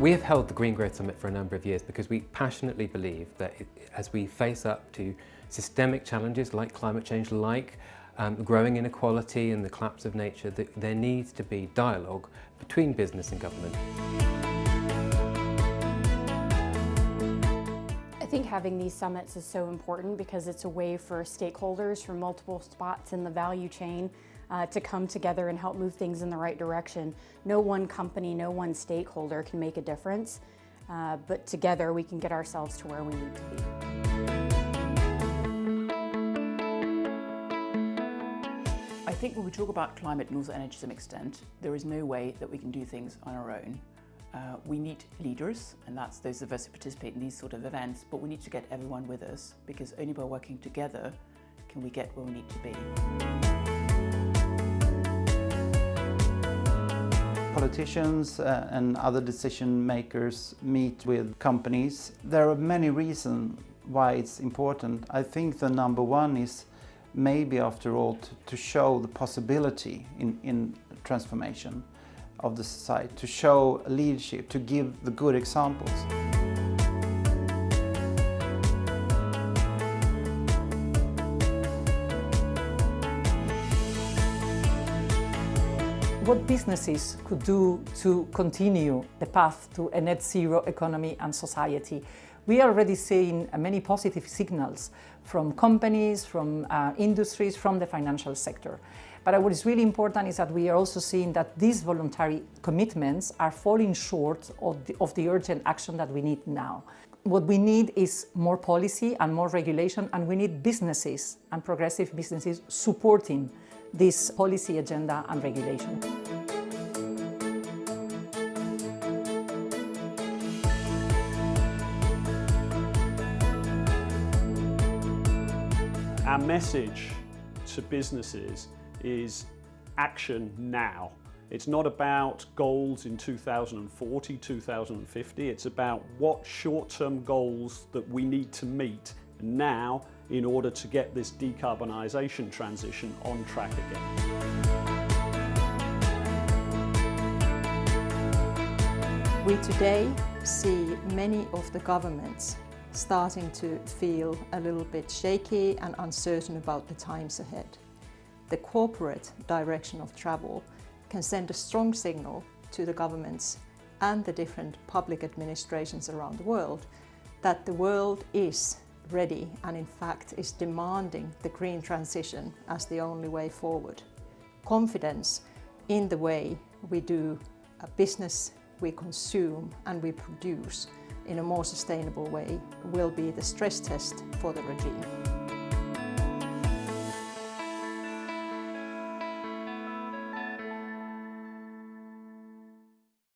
We have held the Green Growth Summit for a number of years because we passionately believe that as we face up to systemic challenges like climate change, like um, growing inequality and the collapse of nature, that there needs to be dialogue between business and government. Think having these summits is so important because it's a way for stakeholders from multiple spots in the value chain uh, to come together and help move things in the right direction. No one company, no one stakeholder can make a difference, uh, but together we can get ourselves to where we need to be. I think when we talk about climate and also energy to some extent, there is no way that we can do things on our own. Uh, we need leaders, and that's those of us who participate in these sort of events, but we need to get everyone with us because only by working together can we get where we need to be. Politicians uh, and other decision makers meet with companies. There are many reasons why it's important. I think the number one is maybe after all to, to show the possibility in, in transformation of the society, to show leadership, to give the good examples. What businesses could do to continue the path to a net zero economy and society? We are already seeing many positive signals from companies, from uh, industries, from the financial sector. But what is really important is that we are also seeing that these voluntary commitments are falling short of the, of the urgent action that we need now. What we need is more policy and more regulation, and we need businesses and progressive businesses supporting this policy agenda and regulation. Our message to businesses is action now. It's not about goals in 2040, 2050. It's about what short-term goals that we need to meet now in order to get this decarbonisation transition on track again. We today see many of the governments starting to feel a little bit shaky and uncertain about the times ahead. The corporate direction of travel can send a strong signal to the governments and the different public administrations around the world that the world is ready and in fact is demanding the green transition as the only way forward. Confidence in the way we do business, we consume and we produce in a more sustainable way will be the stress test for the regime.